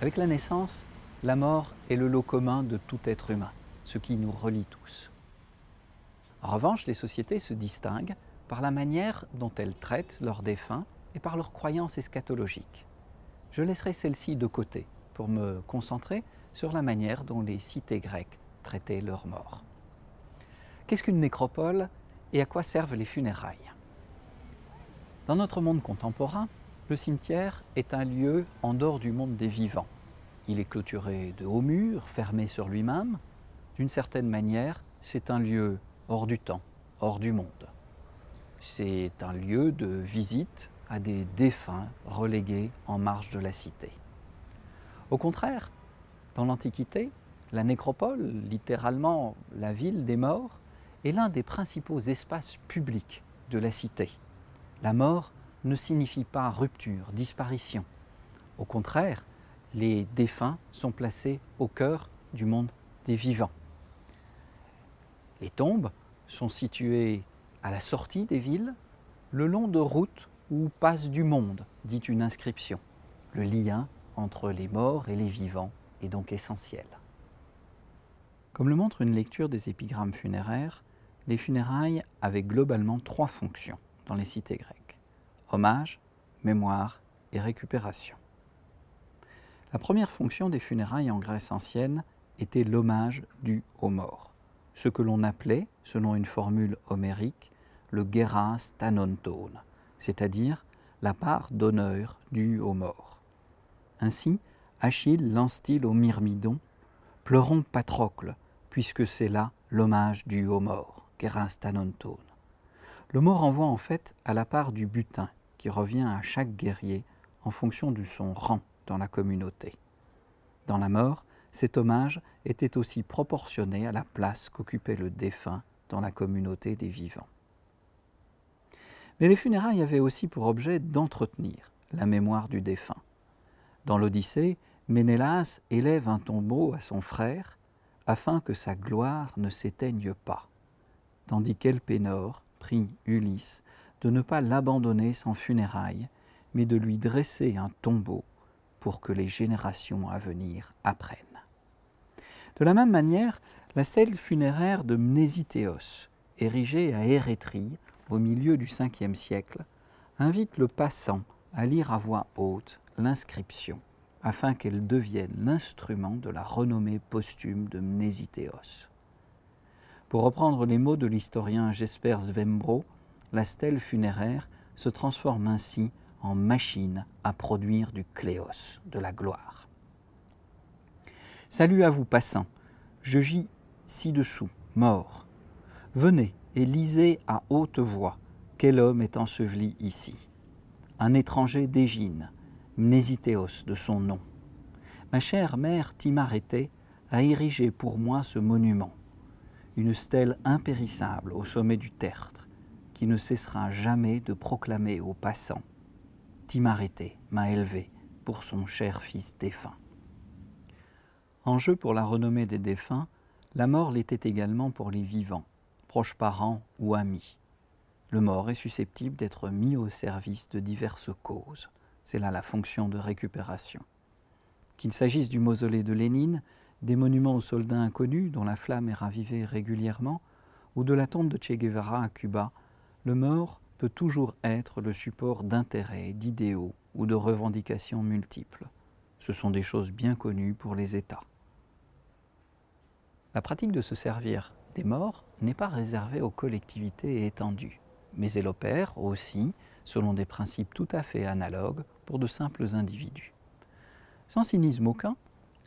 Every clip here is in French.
Avec la naissance, la mort est le lot commun de tout être humain, ce qui nous relie tous. En revanche, les sociétés se distinguent par la manière dont elles traitent leurs défunts et par leurs croyances eschatologiques. Je laisserai celle-ci de côté pour me concentrer sur la manière dont les cités grecques traitaient leurs morts. Qu'est-ce qu'une nécropole et à quoi servent les funérailles? Dans notre monde contemporain, le cimetière est un lieu en dehors du monde des vivants. Il est clôturé de hauts murs, fermé sur lui-même. D'une certaine manière, c'est un lieu hors du temps, hors du monde. C'est un lieu de visite à des défunts relégués en marge de la cité. Au contraire, dans l'Antiquité, la nécropole, littéralement la ville des morts, est l'un des principaux espaces publics de la cité. La mort ne signifie pas rupture, disparition. Au contraire, les défunts sont placés au cœur du monde des vivants. Les tombes sont situées à la sortie des villes, le long de routes où passe du monde, dit une inscription. Le lien entre les morts et les vivants est donc essentiel. Comme le montre une lecture des épigrammes funéraires, les funérailles avaient globalement trois fonctions dans les cités grecques. Hommage, mémoire et récupération. La première fonction des funérailles en Grèce ancienne était l'hommage dû aux morts, ce que l'on appelait, selon une formule homérique, le geras tanonton, c'est-à-dire la part d'honneur due aux morts. Ainsi, Achille lance-t-il au Myrmidon Pleurons Patrocle, puisque c'est là l'hommage dû aux morts, geras. Le mot renvoie en fait à la part du butin qui revient à chaque guerrier en fonction de son rang dans la communauté. Dans la mort, cet hommage était aussi proportionné à la place qu'occupait le défunt dans la communauté des vivants. Mais les funérailles avaient aussi pour objet d'entretenir la mémoire du défunt. Dans l'Odyssée, Ménélas élève un tombeau à son frère afin que sa gloire ne s'éteigne pas, tandis qu'Elpénor prie Ulysse de ne pas l'abandonner sans funérailles, mais de lui dresser un tombeau pour que les générations à venir apprennent. De la même manière, la stèle funéraire de Mnésithéos, érigée à Érétrie au milieu du 5e siècle, invite le passant à lire à voix haute l'inscription afin qu'elle devienne l'instrument de la renommée posthume de Mnésithéos. Pour reprendre les mots de l'historien Jesper Svembro, la stèle funéraire se transforme ainsi en machine à produire du cléos, de la gloire. Salut à vous passants, je gis ci-dessous, mort. Venez et lisez à haute voix quel homme est enseveli ici. Un étranger d'Égine, Mnésithéos de son nom. Ma chère mère Timarété a érigé pour moi ce monument, une stèle impérissable au sommet du tertre, qui ne cessera jamais de proclamer aux passants Timarété m'a élevé pour son cher fils défunt. En jeu pour la renommée des défunts, la mort l'était également pour les vivants, proches parents ou amis. Le mort est susceptible d'être mis au service de diverses causes. C'est là la fonction de récupération. Qu'il s'agisse du mausolée de Lénine, des monuments aux soldats inconnus dont la flamme est ravivée régulièrement, ou de la tombe de Che Guevara à Cuba, le mort peut toujours être le support d'intérêts, d'idéaux ou de revendications multiples. Ce sont des choses bien connues pour les États. La pratique de se servir des morts n'est pas réservée aux collectivités étendues, mais elle opère aussi selon des principes tout à fait analogues pour de simples individus. Sans cynisme aucun,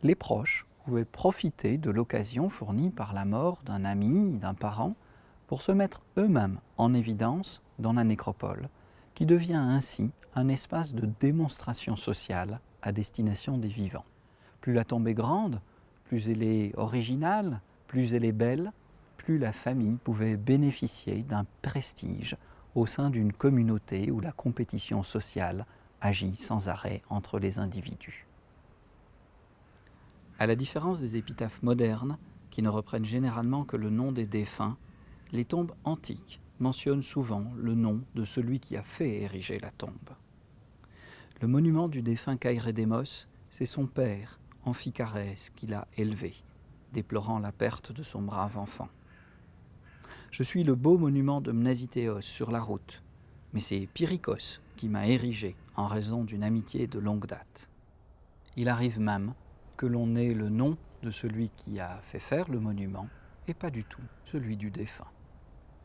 les proches pouvaient profiter de l'occasion fournie par la mort d'un ami, d'un parent, pour se mettre eux-mêmes en évidence dans la nécropole, qui devient ainsi un espace de démonstration sociale à destination des vivants. Plus la tombe est grande, plus elle est originale, plus elle est belle, plus la famille pouvait bénéficier d'un prestige au sein d'une communauté où la compétition sociale agit sans arrêt entre les individus. À la différence des épitaphes modernes, qui ne reprennent généralement que le nom des défunts, les tombes antiques mentionnent souvent le nom de celui qui a fait ériger la tombe. Le monument du défunt Kairedemos c'est son père, Amphicarès, qui l'a élevé, déplorant la perte de son brave enfant. Je suis le beau monument de Mnasithéos sur la route, mais c'est Pyrrhikos qui m'a érigé en raison d'une amitié de longue date. Il arrive même que l'on ait le nom de celui qui a fait faire le monument et pas du tout celui du défunt.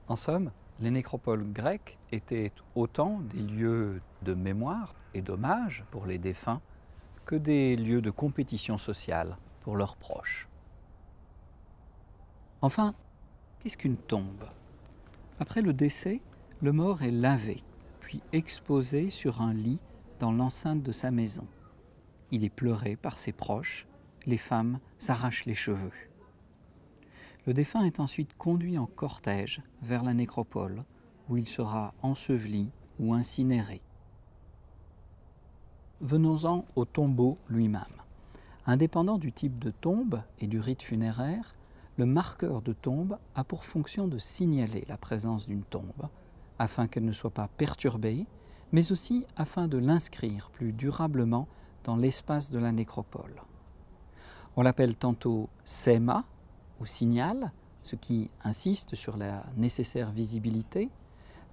En somme, les nécropoles grecques étaient autant des lieux de mémoire et d'hommage pour les défunts que des lieux de compétition sociale pour leurs proches. Enfin, qu'est-ce qu'une tombe? Après le décès, le mort est lavé, puis exposé sur un lit dans l'enceinte de sa maison. Il est pleuré par ses proches, les femmes s'arrachent les cheveux. Le défunt est ensuite conduit en cortège vers la nécropole, où il sera enseveli ou incinéré. Venons-en au tombeau lui-même. Indépendant du type de tombe et du rite funéraire, le marqueur de tombe a pour fonction de signaler la présence d'une tombe, afin qu'elle ne soit pas perturbée, mais aussi afin de l'inscrire plus durablement dans l'espace de la nécropole. On l'appelle tantôt SEMA, ou signal, ce qui insiste sur la nécessaire visibilité,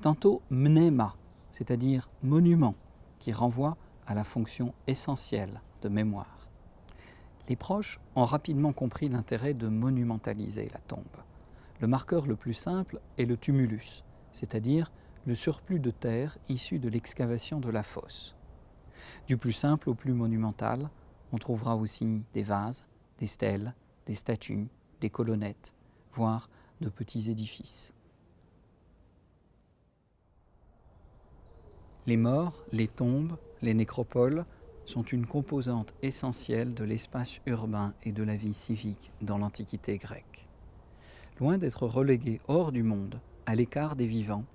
tantôt mnema, c'est-à-dire monument, qui renvoie à la fonction essentielle de mémoire. Les proches ont rapidement compris l'intérêt de monumentaliser la tombe. Le marqueur le plus simple est le tumulus, c'est-à-dire le surplus de terre issu de l'excavation de la fosse. Du plus simple au plus monumental, on trouvera aussi des vases, des stèles, des statues, des colonnettes, voire de petits édifices. Les morts, les tombes, les nécropoles sont une composante essentielle de l'espace urbain et de la vie civique dans l'Antiquité grecque. Loin d'être relégués hors du monde, à l'écart des vivants,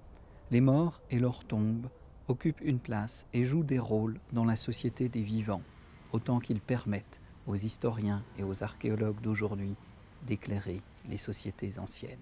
les morts et leurs tombes occupent une place et jouent des rôles dans la société des vivants, autant qu'ils permettent aux historiens et aux archéologues d'aujourd'hui d'éclairer les sociétés anciennes.